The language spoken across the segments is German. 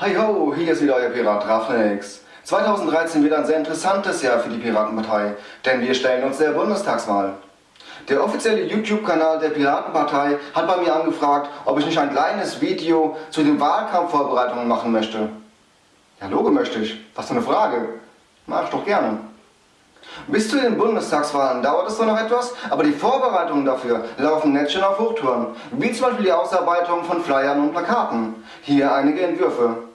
Hi ho, hier ist wieder euer Pirat Rafnix. 2013 wird ein sehr interessantes Jahr für die Piratenpartei, denn wir stellen uns der Bundestagswahl. Der offizielle YouTube-Kanal der Piratenpartei hat bei mir angefragt, ob ich nicht ein kleines Video zu den Wahlkampfvorbereitungen machen möchte. Ja, Logo möchte ich. Was für eine Frage. Mach ich doch gerne. Bis zu den Bundestagswahlen dauert es zwar noch etwas, aber die Vorbereitungen dafür laufen jetzt schon auf Hochtouren, wie zum Beispiel die Ausarbeitung von Flyern und Plakaten. Hier einige Entwürfe.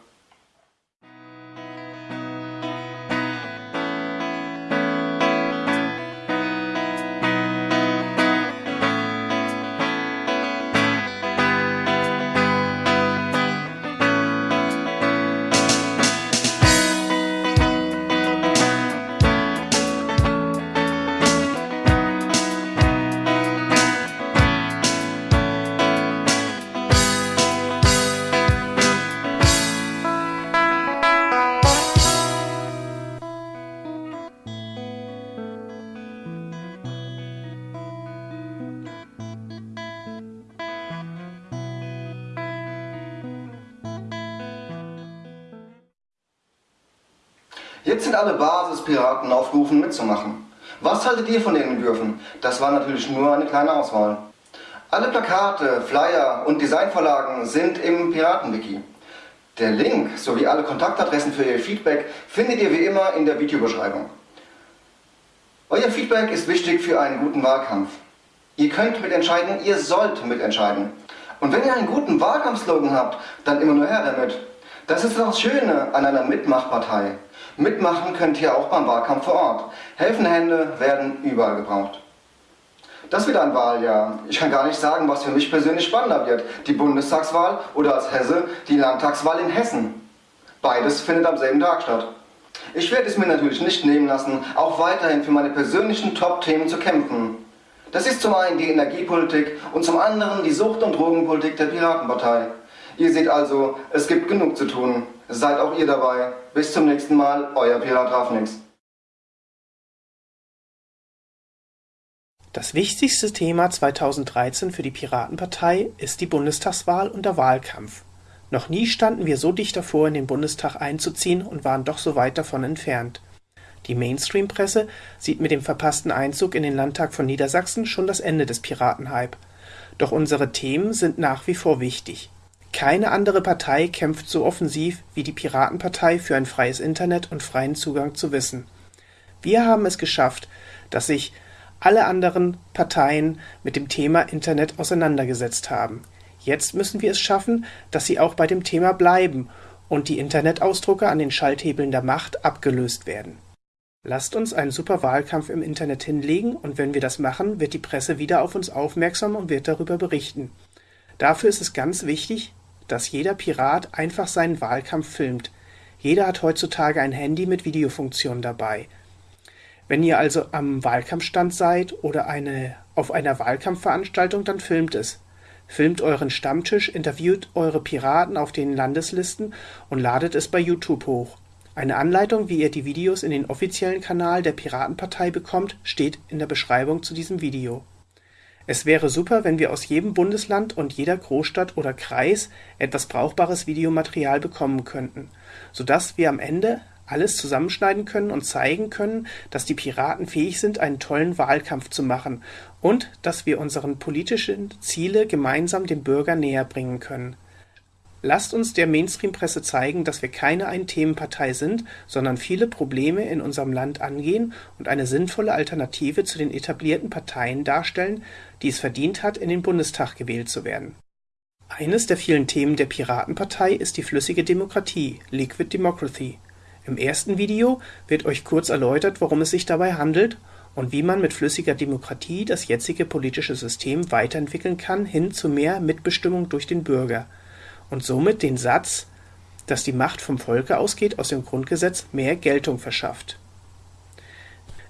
Jetzt sind alle Basispiraten aufgerufen mitzumachen. Was haltet ihr von den Entwürfen? Das war natürlich nur eine kleine Auswahl. Alle Plakate, Flyer und Designvorlagen sind im Piratenwiki. Der Link sowie alle Kontaktadressen für Ihr Feedback findet ihr wie immer in der Videobeschreibung. Euer Feedback ist wichtig für einen guten Wahlkampf. Ihr könnt mitentscheiden, ihr sollt mitentscheiden. Und wenn ihr einen guten Wahlkampfslogan habt, dann immer nur her damit. Das ist das Schöne an einer Mitmachpartei. Mitmachen könnt ihr auch beim Wahlkampf vor Ort. Helfende Hände werden überall gebraucht. Das wird ein Wahljahr. Ich kann gar nicht sagen, was für mich persönlich spannender wird. Die Bundestagswahl oder als Hesse die Landtagswahl in Hessen. Beides findet am selben Tag statt. Ich werde es mir natürlich nicht nehmen lassen, auch weiterhin für meine persönlichen Top-Themen zu kämpfen. Das ist zum einen die Energiepolitik und zum anderen die Sucht- und Drogenpolitik der Piratenpartei. Ihr seht also, es gibt genug zu tun. Seid auch ihr dabei. Bis zum nächsten Mal, euer Pirat Rafnix. Das wichtigste Thema 2013 für die Piratenpartei ist die Bundestagswahl und der Wahlkampf. Noch nie standen wir so dicht davor, in den Bundestag einzuziehen und waren doch so weit davon entfernt. Die Mainstream-Presse sieht mit dem verpassten Einzug in den Landtag von Niedersachsen schon das Ende des Piratenhype. Doch unsere Themen sind nach wie vor wichtig. Keine andere Partei kämpft so offensiv wie die Piratenpartei für ein freies Internet und freien Zugang zu Wissen. Wir haben es geschafft, dass sich alle anderen Parteien mit dem Thema Internet auseinandergesetzt haben. Jetzt müssen wir es schaffen, dass sie auch bei dem Thema bleiben und die Internetausdrucker an den Schalthebeln der Macht abgelöst werden. Lasst uns einen super Wahlkampf im Internet hinlegen und wenn wir das machen, wird die Presse wieder auf uns aufmerksam und wird darüber berichten. Dafür ist es ganz wichtig, dass jeder Pirat einfach seinen Wahlkampf filmt. Jeder hat heutzutage ein Handy mit Videofunktion dabei. Wenn ihr also am Wahlkampfstand seid oder eine, auf einer Wahlkampfveranstaltung, dann filmt es. Filmt euren Stammtisch, interviewt eure Piraten auf den Landeslisten und ladet es bei YouTube hoch. Eine Anleitung, wie ihr die Videos in den offiziellen Kanal der Piratenpartei bekommt, steht in der Beschreibung zu diesem Video. Es wäre super, wenn wir aus jedem Bundesland und jeder Großstadt oder Kreis etwas brauchbares Videomaterial bekommen könnten, sodass wir am Ende alles zusammenschneiden können und zeigen können, dass die Piraten fähig sind, einen tollen Wahlkampf zu machen und dass wir unseren politischen Ziele gemeinsam dem Bürger näher bringen können Lasst uns der Mainstream-Presse zeigen, dass wir keine Ein-Themen-Partei sind, sondern viele Probleme in unserem Land angehen und eine sinnvolle Alternative zu den etablierten Parteien darstellen, die es verdient hat, in den Bundestag gewählt zu werden. Eines der vielen Themen der Piratenpartei ist die flüssige Demokratie (Liquid Democracy). Im ersten Video wird euch kurz erläutert, worum es sich dabei handelt und wie man mit flüssiger Demokratie das jetzige politische System weiterentwickeln kann hin zu mehr Mitbestimmung durch den Bürger und somit den Satz, dass die Macht vom Volke ausgeht, aus dem Grundgesetz mehr Geltung verschafft.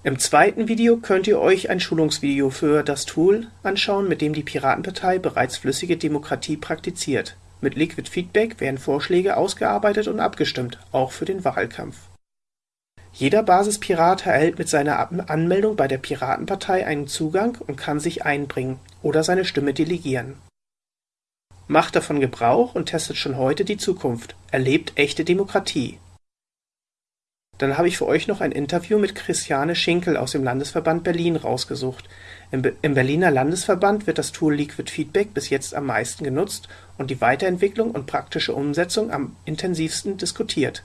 Im zweiten Video könnt ihr euch ein Schulungsvideo für das Tool anschauen, mit dem die Piratenpartei bereits flüssige Demokratie praktiziert. Mit Liquid Feedback werden Vorschläge ausgearbeitet und abgestimmt, auch für den Wahlkampf. Jeder Basispirat erhält mit seiner Anmeldung bei der Piratenpartei einen Zugang und kann sich einbringen oder seine Stimme delegieren Macht davon Gebrauch und testet schon heute die Zukunft. Erlebt echte Demokratie. Dann habe ich für euch noch ein Interview mit Christiane Schinkel aus dem Landesverband Berlin rausgesucht. Im, Be Im, Berliner Landesverband wird das Tool Liquid Feedback bis jetzt am meisten genutzt und die Weiterentwicklung und praktische Umsetzung am intensivsten diskutiert.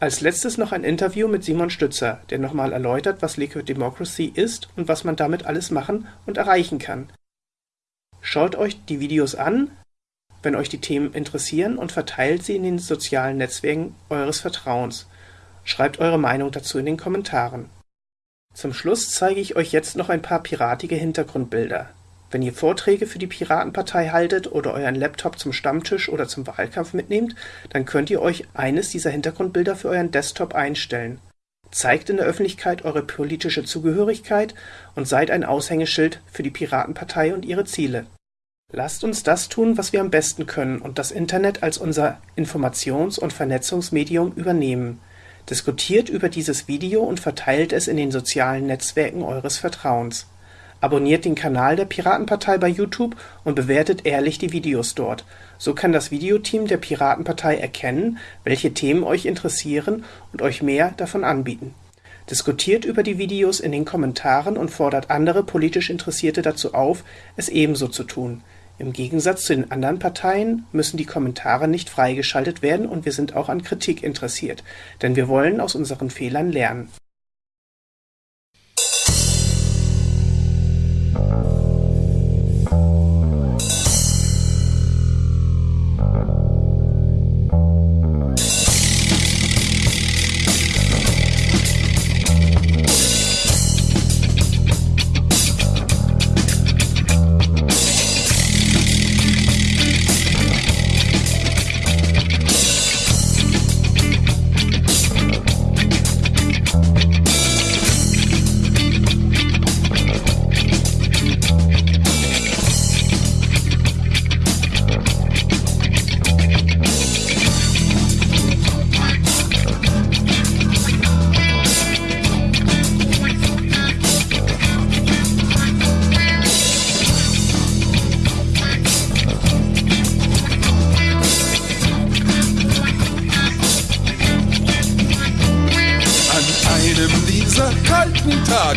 Als letztes noch ein Interview mit Simon Stützer, der nochmal erläutert, was Liquid Democracy ist und was man damit alles machen und erreichen kann. Schaut euch die Videos an, wenn euch die Themen interessieren und verteilt sie in den sozialen Netzwerken eures Vertrauens. Schreibt eure Meinung dazu in den Kommentaren. Zum Schluss zeige ich euch jetzt noch ein paar piratige Hintergrundbilder. Wenn ihr Vorträge für die Piratenpartei haltet oder euren Laptop zum Stammtisch oder zum Wahlkampf mitnehmt, dann könnt ihr euch eines dieser Hintergrundbilder für euren Desktop einstellen. Zeigt in der Öffentlichkeit eure politische Zugehörigkeit und seid ein Aushängeschild für die Piratenpartei und ihre Ziele. Lasst uns das tun, was wir am besten können und das Internet als unser Informations- und Vernetzungsmedium übernehmen. Diskutiert über dieses Video und verteilt es in den sozialen Netzwerken eures Vertrauens. Abonniert den Kanal der Piratenpartei bei YouTube und bewertet ehrlich die Videos dort. So kann das Videoteam der Piratenpartei erkennen, welche Themen euch interessieren und euch mehr davon anbieten. Diskutiert über die Videos in den Kommentaren und fordert andere politisch Interessierte dazu auf, es ebenso zu tun. Im Gegensatz zu den anderen Parteien müssen die Kommentare nicht freigeschaltet werden und wir sind auch an Kritik interessiert, denn wir wollen aus unseren Fehlern lernen.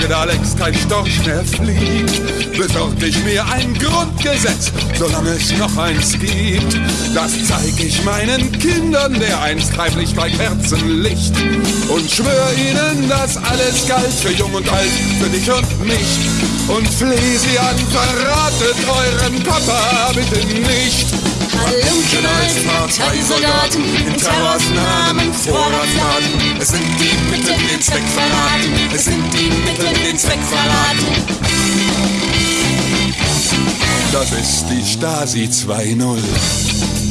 Da längst kein Storch mehr fliegt, besorg ich mir ein Grundgesetz, solange es noch eins gibt. Das zeig ich meinen Kindern, der einst heimlich bei Kerzenlicht. Und schwör ihnen, dass alles galt für Jung und Alt, für dich und mich. Und fleh sie an, verratet euren Papa bitte nicht. Halunken als Parteisoldaten, in Terrors Namen Vorratsladen. Es sind die Mittel, den Zweck verraten. Es sind die Mittel, den Zweck verraten. Das ist die Stasi 2.0.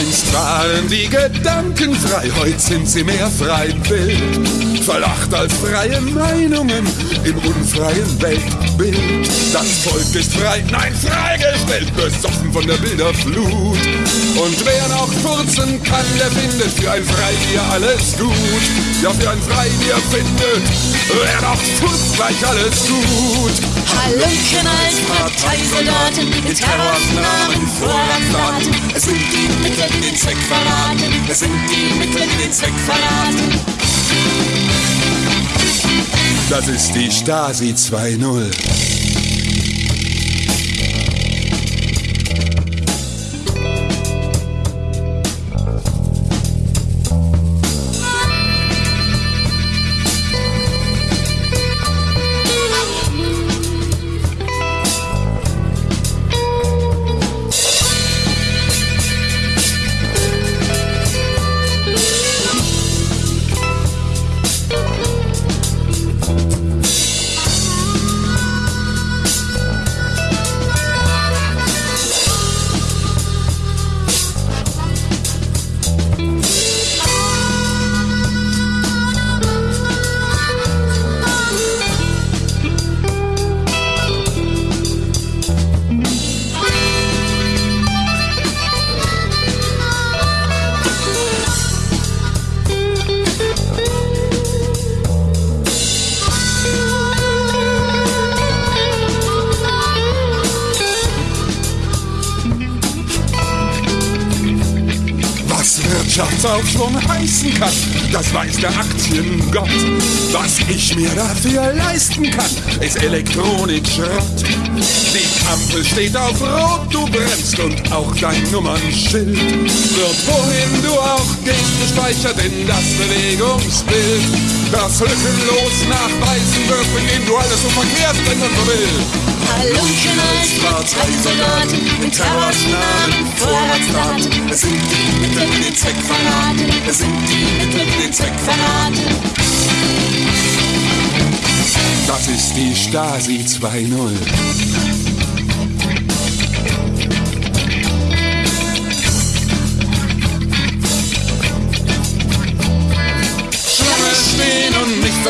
Einst waren die Gedanken frei, heute sind sie mehr frei Bild. Verlacht als freie Meinungen im unfreien Weltbild. Das Volk ist frei, nein, freigestellt, besoffen von der Bilderflut. Und wer noch furzen kann, der findet für ein Freibier alles gut. Ja, für ein Freibier findet, wer noch furzt, gleich alles gut. Halunken als Parteisoldaten, in Terrors Namen Vorratsladen. Es sind die Mittel, die den Zweck verraten. Es sind die Mittel, die den Zweck verraten. Das ist die Stasi 2.0. Wirtschaftsaufschwung heißen kann. Das weiß der Aktiengott. Was ich mir dafür leisten kann, ist Elektronikschrott. Die Ampel steht auf Rot, du bremst und auch dein Nummernschild wird wohin du auch gehst gespeichert in das Bewegungsbild. Das lückenlos nachweisen wird, indem du alles so verkehrt bringen so will. Halunken als Parteisoldaten mit Terrorsnamen, Vorratsdaten. Es sind die Mittel, die den Zweck verraten. Es sind die Mittel, die den Zweck verraten. Das ist die Stasi 2.0.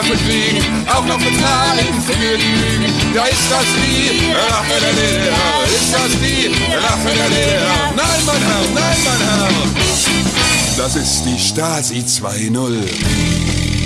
nicht verfliegen, auch noch bezahlen für die Lügen. Ja, ist das die Rache der DDR? Ist das die Rache der DDR? Nein, mein Herr, nein, mein Herr. Das ist die Stasi 2.0.